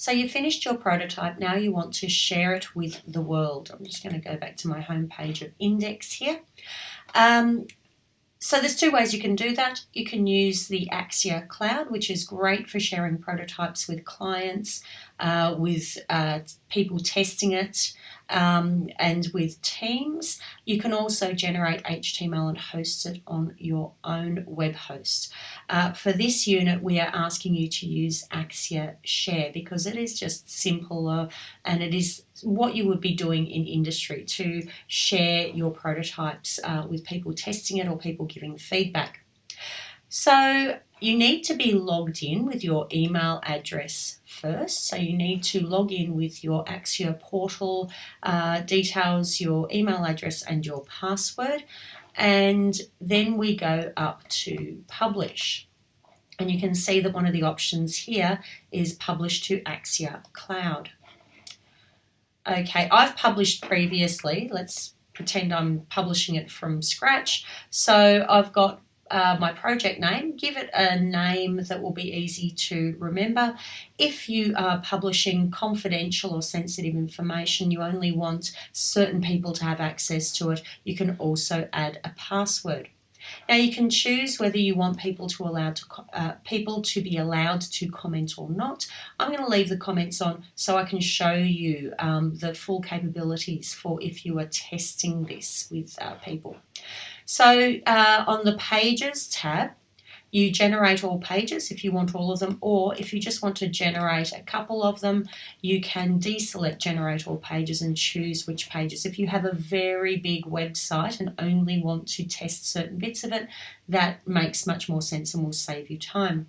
So you finished your prototype, now you want to share it with the world. I'm just going to go back to my home page of Index here. Um, so there's two ways you can do that. You can use the Axure Cloud, which is great for sharing prototypes with clients, uh, with uh, people testing it, um, and with Teams. You can also generate HTML and host it on your own web host. Uh, for this unit, we are asking you to use Axure Share because it is just simpler and it is what you would be doing in industry to share your prototypes uh, with people testing it or people giving feedback. So you need to be logged in with your email address first. So you need to log in with your Axure portal uh, details, your email address and your password. And then we go up to publish. And you can see that one of the options here is publish to Axure Cloud. Okay, I've published previously. Let's pretend I'm publishing it from scratch. So I've got uh, my project name, give it a name that will be easy to remember. If you are publishing confidential or sensitive information, you only want certain people to have access to it, you can also add a password. Now you can choose whether you want people to allow to uh, people to be allowed to comment or not. I'm going to leave the comments on so I can show you um, the full capabilities for if you are testing this with uh, people. So uh, on the Pages tab, you generate all pages if you want all of them, or if you just want to generate a couple of them, you can deselect generate all pages and choose which pages. If you have a very big website and only want to test certain bits of it, that makes much more sense and will save you time.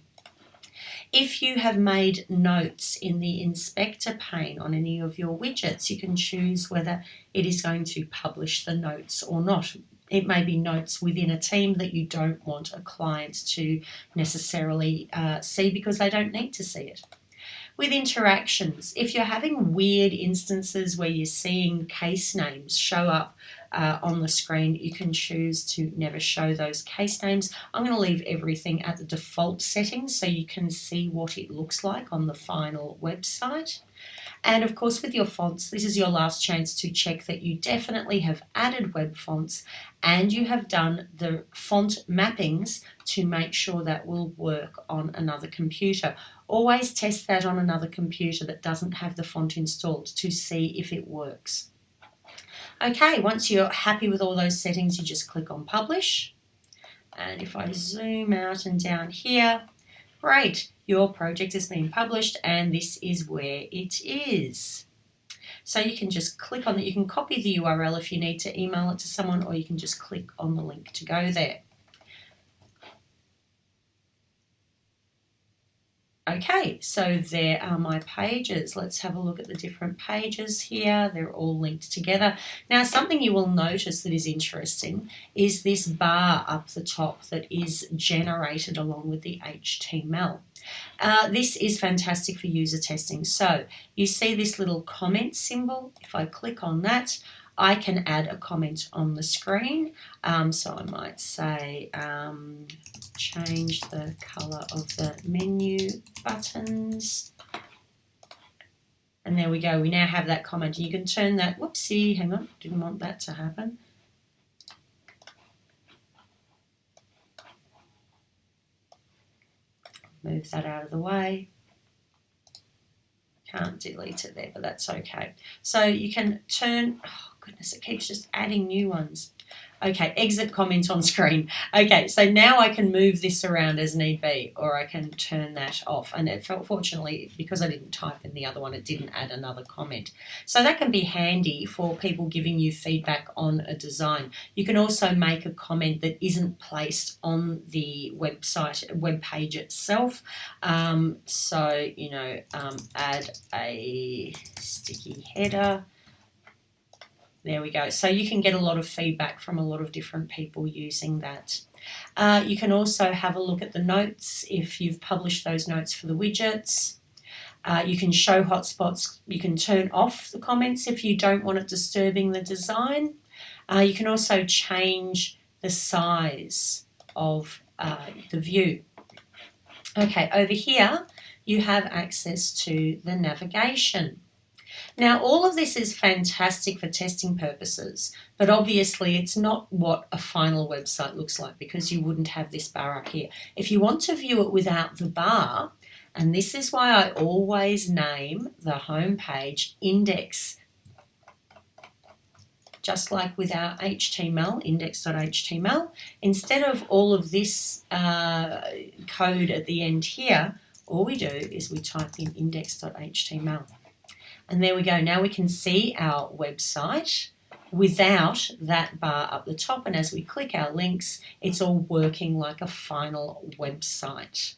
If you have made notes in the inspector pane on any of your widgets, you can choose whether it is going to publish the notes or not. It may be notes within a team that you don't want a client to necessarily uh, see because they don't need to see it. With interactions, if you're having weird instances where you're seeing case names show up uh, on the screen, you can choose to never show those case names. I'm going to leave everything at the default settings so you can see what it looks like on the final website. And of course with your fonts, this is your last chance to check that you definitely have added web fonts and you have done the font mappings to make sure that will work on another computer. Always test that on another computer that doesn't have the font installed to see if it works. Okay, once you're happy with all those settings, you just click on publish. And if I zoom out and down here, great, your project has been published and this is where it is. So you can just click on it. You can copy the URL if you need to email it to someone or you can just click on the link to go there. Okay, so there are my pages. Let's have a look at the different pages here. They're all linked together. Now, something you will notice that is interesting is this bar up the top that is generated along with the HTML. Uh, this is fantastic for user testing. So you see this little comment symbol. If I click on that, I can add a comment on the screen. Um, so I might say um, change the color of the menu buttons. And there we go. We now have that comment. You can turn that, whoopsie, hang on, didn't want that to happen. Move that out of the way. Can't delete it there, but that's okay. So you can turn, oh goodness, it keeps just adding new ones. Okay, exit comment on screen. Okay, so now I can move this around as need be, or I can turn that off. And it, felt, fortunately, because I didn't type in the other one, it didn't add another comment. So that can be handy for people giving you feedback on a design. You can also make a comment that isn't placed on the website, web page itself. Um, so, you know, um, add a sticky header. There we go. So you can get a lot of feedback from a lot of different people using that. Uh, you can also have a look at the notes if you've published those notes for the widgets. Uh, you can show hotspots. You can turn off the comments if you don't want it disturbing the design. Uh, you can also change the size of uh, the view. Okay, over here you have access to the navigation. Now, all of this is fantastic for testing purposes, but obviously it's not what a final website looks like because you wouldn't have this bar up here. If you want to view it without the bar, and this is why I always name the home page index just like with our HTML, index.html, instead of all of this uh, code at the end here, all we do is we type in index.html. And there we go. Now we can see our website without that bar up the top. And as we click our links, it's all working like a final website.